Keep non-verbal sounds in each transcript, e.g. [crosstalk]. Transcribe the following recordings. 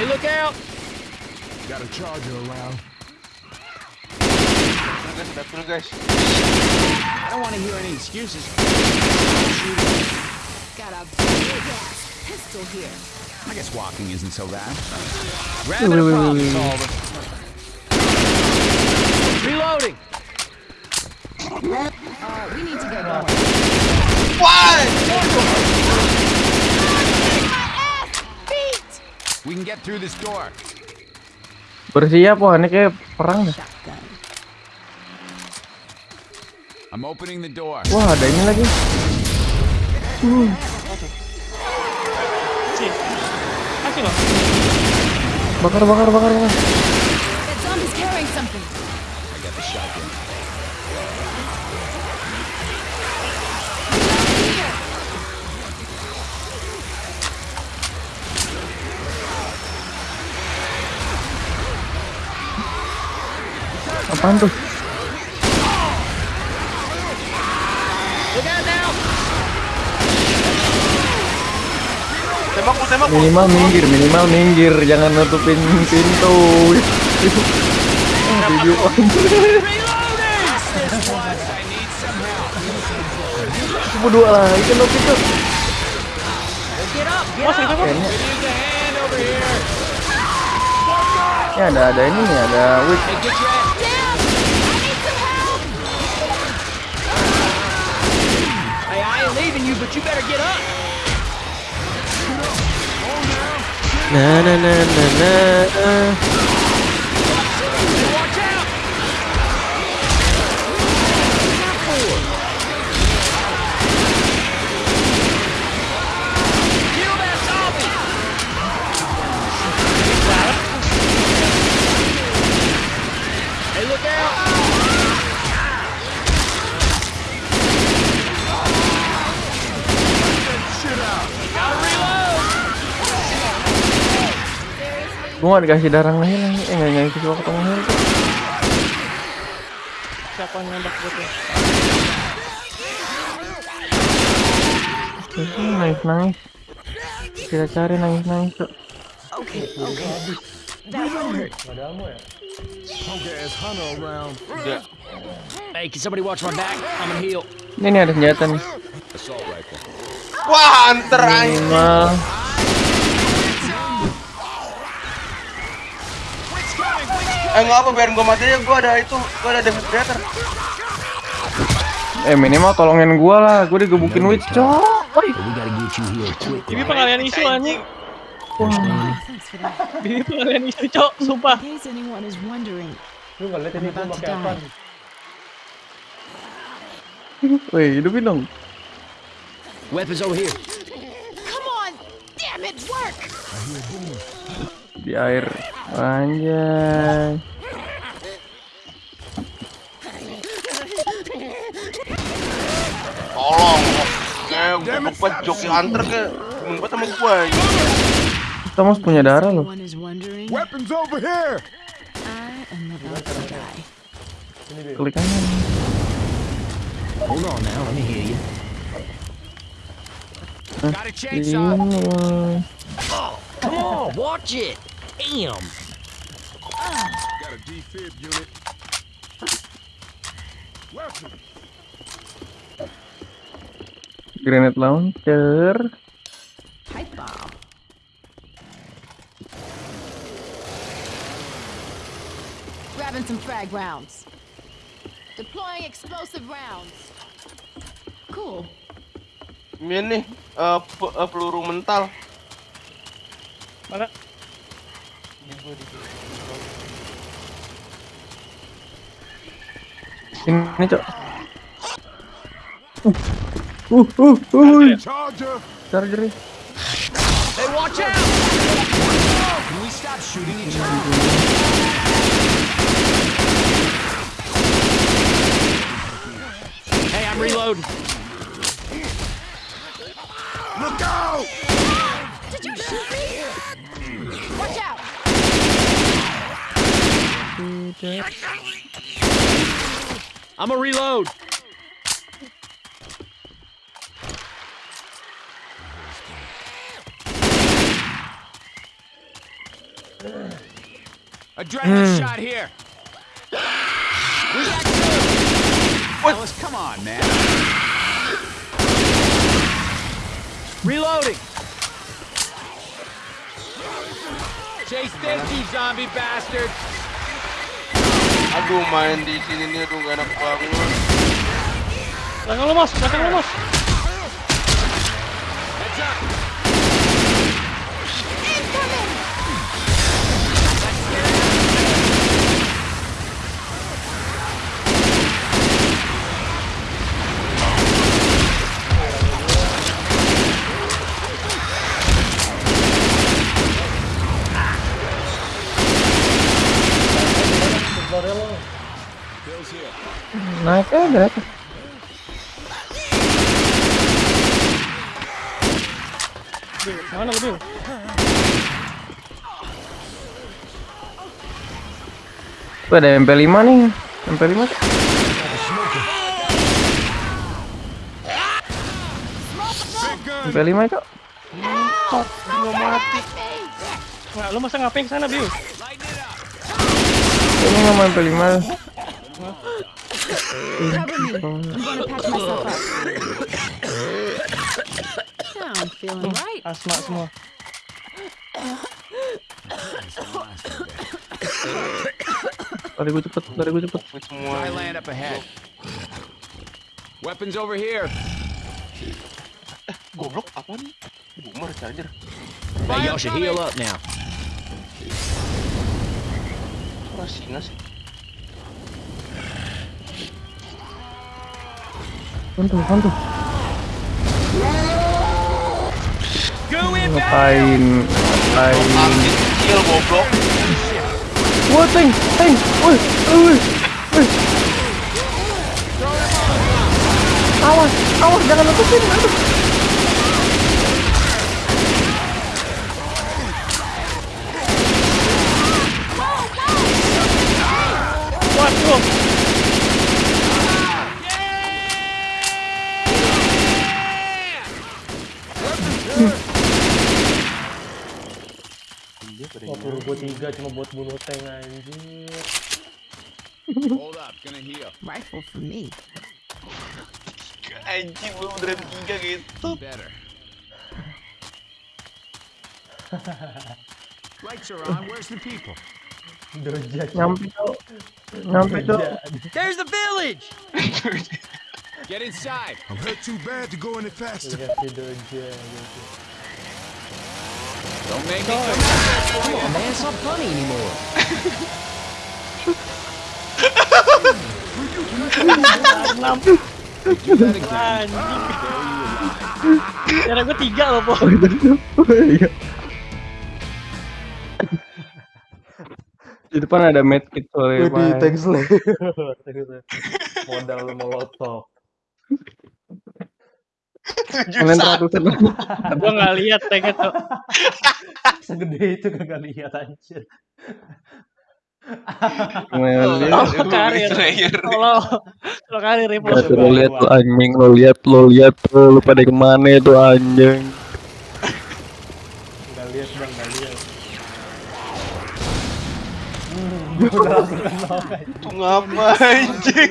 Hey, look out! Got a charger around. Betul guys, betul guys. I don't want to hear any excuses. Got a big ass pistol here. I guess walking isn't so bad. Wait, Rabbit a wait, wait, problem wait, wait. solver. Reloading! Uh, we need to get going. Why? We can get through this door. Bersiap wah ini kayak perang dah. Shotgun. I'm opening the door. Wah ada ini lagi. Loh. Bakar bakar bakar bakar. That zombie's carrying something. I got the shotgun. Apaan tuh? Look out now! Tembak, gua tembak. gua. Minimal minggir minimal minggir jangan nutupin pintu. Video Cuma dua lagi kan waktu itu. Mas itu mas. Ini ada ada ini nih ada wig. Hey, I ain't leaving you, but you better get up. Nah nah nah nah nah. Watch out! Kill that zombie! Hey, look out! Gotta reload! Gua gak dikasih darah lagi lagi. Eh nggak nggak dikasih waktu ketemu kok. Siapa yang nembak gue tuh? Terus ini nangis nangis. Kita cari nangis nangis tuh. Around. Udah. Hey, can somebody watch my back? I'm gonna heal. Ini nih ada senjata nih. Wah, anter anjing. Eh nggak apa, biarin gua mati aja. Gua ada itu, gua ada defibrillator. Eh minimal tolongin gua lah. Gua digebukin witch cok. Ini pengalian isu anjing. That. Ini pengalian isu cok, sumpah. Lu nggak lihat. Woi hidupin dong. Weapons over here. Come on! Damn it, work! Di air. Anjay. Tolong. Eh, gua joki hunter ke ngumpet sama gua. Kita mas punya darah loh. Weapons over here. Klik aja. Hold on now, let me hear you. Got a chainsaw. Come on, watch it. Damn. Got a defib unit. Grenade launcher. Pipe bomb. Grabbing some frag rounds. Deploying explosive rounds. Cool. Ini eh, pe- eh, peluru mental. Mana? Ini cok. Uh, uh, uh, uh. Charger. Hey, watch out! Can we stop shooting each other? Hey, I'm reloading. Look out! Did you shoot me? Watch out! I'm a reload. Adrenaline hmm. shot here. We got two. Ellis, come on, man. Reloading. Chase this, you zombie bastard. Aduh main di sini nih aduh gak enak banget. Belakang lu, Mos. Belakang. Heads up. Bill's here. Naik eh naik. Bil, mana lu, Bil? Tuh ada MP5 nih. MP5. Cok. MP5 cok. Nggak mati. Nah, lu masa ngapain ke sana, up. Ini nggak mau MP5. Cover me. I'm gonna patch myself up. Now I'm feeling right. Asma semua. Lari gue cepet, lari gue cepet. Semua. Dry land up ahead. Weapons over here. Goblok apa nih? Boomer charger. Hey, y'all should heal up now. Masih nggak sih? In back. Ngapain? Ngapain? Kecil goblok. Wah, tank, tank. Woi, woi. Awas, awas, jangan letusin. Aduh. Dia Oh, nyala. gue tiga cuma buat bunuh tank anjir. Hold up, gonna heal. Rifle for me. Anjing gue beneran tiga gitu. Better. [laughs] Lights are on. Where's the people? Derajat. Nyampe cok. Nyampe cok. There's the village. [laughs] Get inside. I'm hurt too bad to go any faster. Don't make me come out for you. Man, it's not funny anymore. Enam. Anjing. Cara gue tiga loh, Po. Di depan ada medkit soalnya. Wih. Tank slayer. Modal molotov. Kalian ratusan. [laughs] Gue nggak lihat tanknya tuh. [laughs] Segede itu kagak lihat anjir. Aduh, karir. Kalau kalau karir. Tuh, lo lihat tuh anjing, lo lihat, lo lihat tuh, lo pada ke mana itu anjing. Enggak lihat bang, enggak lihat. Itu ngapa anjing?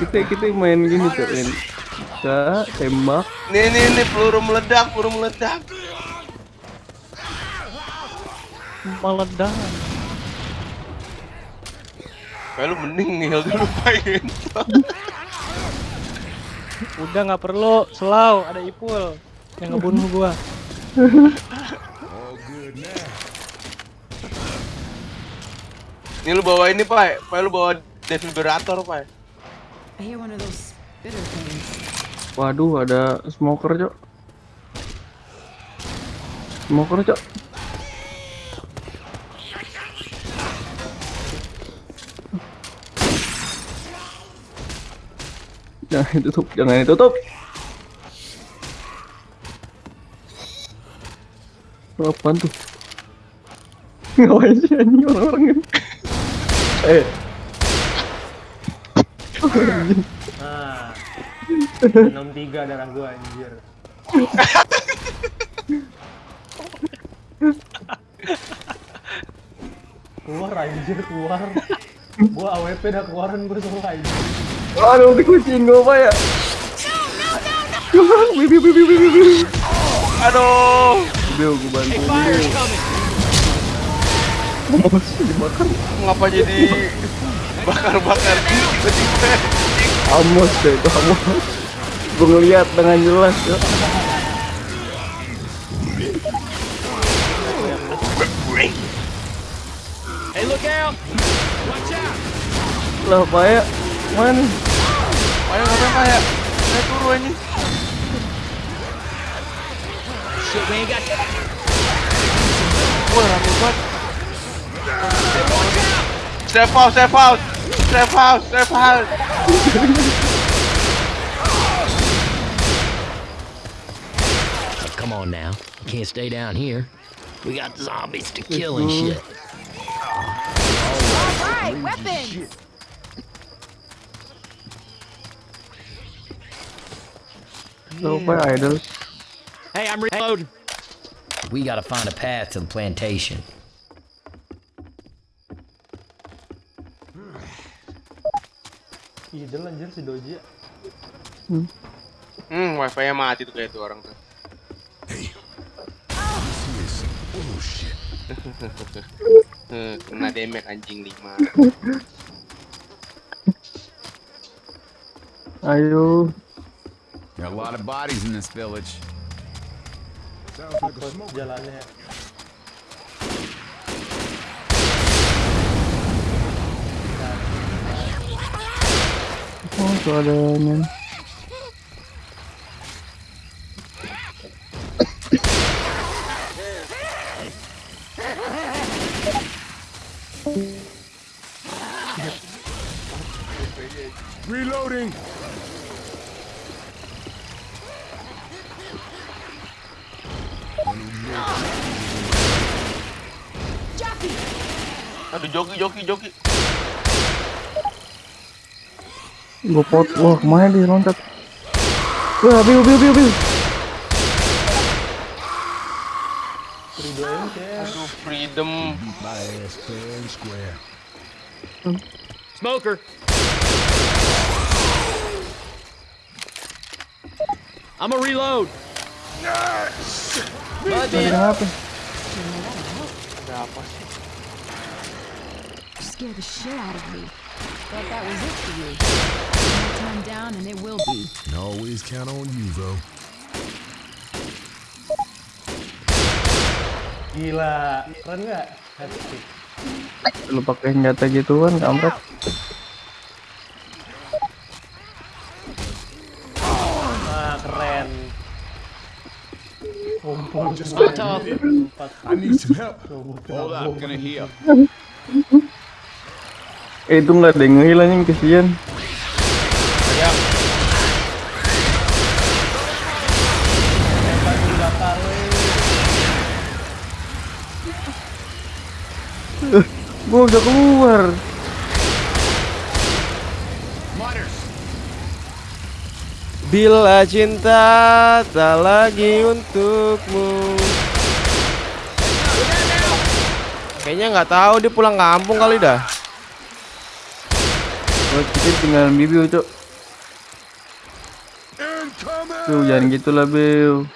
Kita kita main gini tuh, Ren. Kita tembak. Nih nih nih peluru meledak, peluru meledak. Meledak. Kayak lu mending nihil dulu pengen. Udah nggak perlu, selau ada Ipul yang ngebunuh gua. [laughs] Nih lu bawa ini, Pak. Pak lu bawa defibrillator, Pak. I hear one of those spitter things. Waduh, ada smoker, Cok. Smoker, Cok. Jangan ditutup, jangan ditutup. Apaan tuh? [laughs] Ngapain sih anjing orang-orang ini? Eh. Nah, 63 darah gua anjir. keluar anjir keluar. Gua AWP dah keluaran gua semua anjir. Aduh, dikucing gue apa ya? Bibi, bibi, bibi, bibi. Aduh. Gue bantu. Dibakar. Ngapa jadi bakar-bakar? Amos deh itu amos. Gue ngeliat dengan jelas ya. Hey, look out! Watch out! Lah apa ya? Mana? Ayo ngapain Pak ya? Saya turu ini. Shit, we ain't got. Wah, rame banget. Step out, step out. Step out, step out. Come on now. You can't stay down here. We got zombies to kill and shit. Alright, weapons! Lah apa ya, idol? Hey, I'm reloading. We gotta find a path to the plantation. Idol anjir si Doji. Hmm, wifi-nya mati tuh kayak tuh orang tuh. Bullshit. Hmm, kena damage anjing 5. Ayo. There are a lot of bodies in this village. Sounds like a Buat smoke. jalannya. Oh, yang Reloading. Jockey! Aduh, joki, joki, joki. Gue pot. Wah, ke mana dia loncat? Wah, biu, biu, biu, biu. Fredo MC. Aduh, freedom. Beat my ass fair and square. Smoker! I'm a reload. Lagi kenapa? Ada apa sih? You scared the shit out of me. Thought that was it for you. Time down and it will be. Can always count on you, though. Gila, keren nggak? Lu pakai senjata gituan, kampret. Ah, keren. Kumpul empat I need some help. Hold up, gonna heal. [laughs] Eh, itu nggak ada yang ngehil anjing, kesian. Dibakar weh. Gue udah keluar. Bila cinta tak lagi untukmu. Kayaknya nggak tahu dia pulang kampung kali dah. Gue pikir tinggal bibiu, cok. Biu, jangan gitu lah, Biu.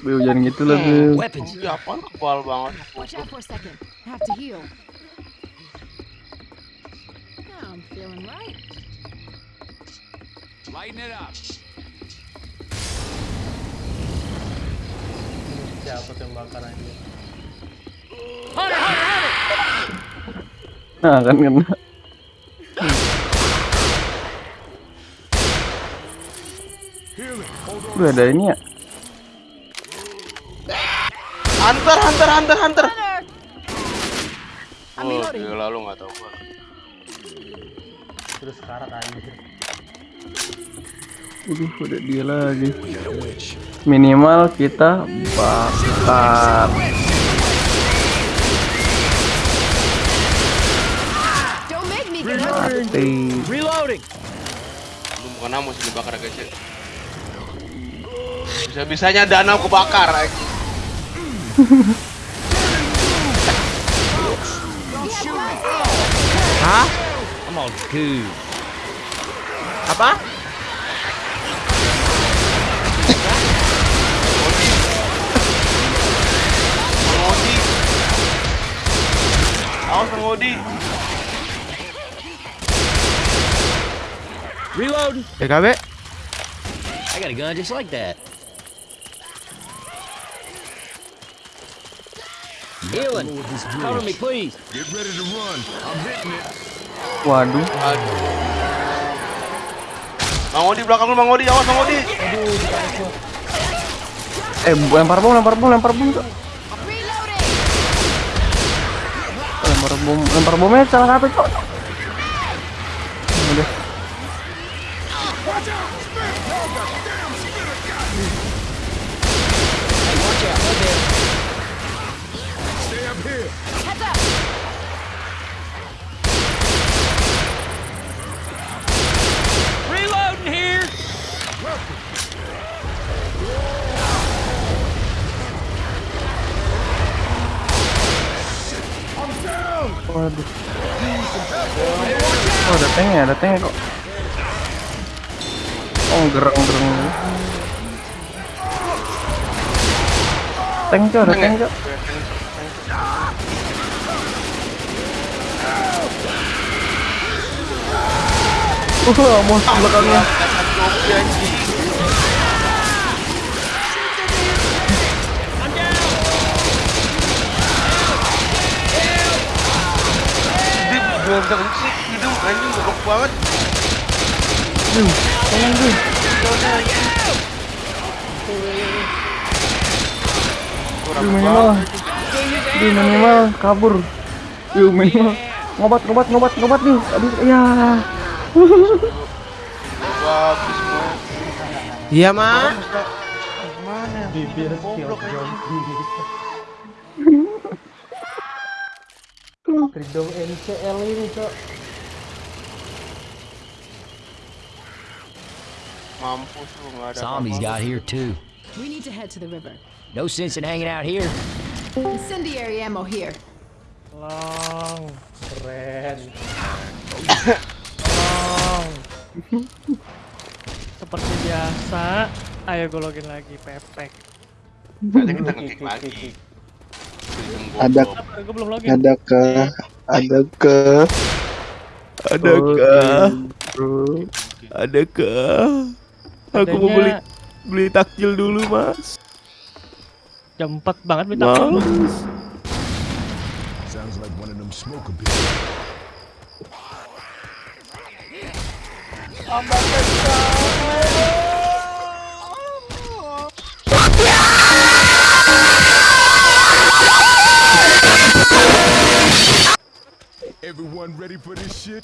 Biu, jangan gitu lah, Biu. Weapons. Iya, apaan kebal banget. Lighten it up. Siapa tuh bakar aja? Nah, kan kena. Gue ada ini ya. Hunter, hunter, hunter, hunter. Oh, gila lu nggak tahu gua. Terus karat anjir. Udah, udah dia lagi. Minimal kita bakar. Don't make me Mati. Reloading. Lu bukan namu sih dibakar guys ya. Bisa-bisanya danau kebakar. eh. Hah? I'm all good. Apa? Bang Odi. Awas Bang Odi. Reloading. BKB? I got a gun just like that. Healing. Cover me, please. Get ready to run. I'm hitting it. Waduh. Aduh. Bang Odi belakang lu Bang Odi, awas Bang Odi. Eh, lempar bom, lempar bom, lempar bom. Lempar bom, lempar bomnya salah satu, Cok. Ada tanknya kok. Oh, gereng-gereng. Tank, Cok, ada tank, Cok. Wah, mau belakangnya. Zombie anjing. Anjing goblok banget. Tolong, minimal. Minimal kabur. Duh, minimal. Ngobat, ngobat, ngobat, ngobat, duh. Aduh, ya. Iya, Ma. Mana? Bibir Goblok NCL [laughs] ini cok. Mampus lu nggak ada. Zombies got here too. We need to head to the river. No sense in hanging out here. Incendiary ammo here. Long. Keren. Long. Seperti biasa, ayo gue login lagi pepek. Ada kita ngekick lagi. Freedom Ada- goblok. Gue belum login. Adakah? Adakah? Adakah? Adakah? Aku mau beli beli takjil dulu, Mas. jam 4 banget minta Mas. Sounds like one of them smoker bitches. Everyone ready for this shit?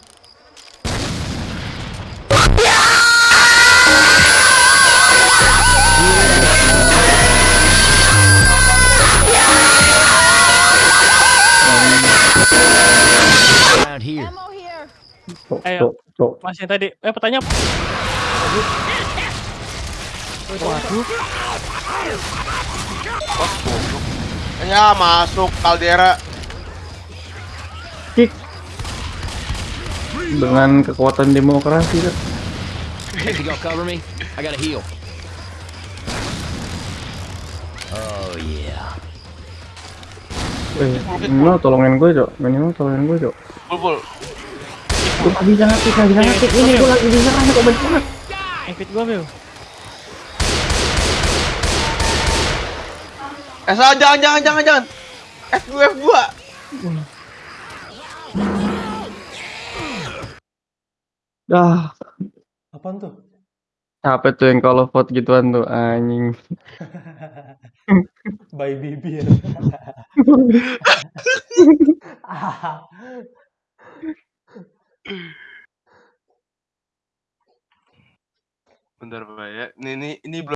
Cok, Ayo. cok, cok. Mas yang tadi. Eh pertanyaan. Waduh. Ya masuk kaldera. Kick. Dengan kekuatan demokrasi, gonna cover me, I gotta heal. Oh yeah. Eh, minimal tolongin gue, Cok. Minimal tolongin gue, Cok. Bulbul. Gue gak bisa gak bisa. Ini gue lagi diserang, kok gue, Bel. Eh salah, jangan jangan jangan jangan. F2 F2. Dah, Apaan tuh? capek tuh yang kalau vote gituan tuh, anjing. [laughs] By bibir. [laughs] [laughs] Bentar Pak ya. Ini ini ini belum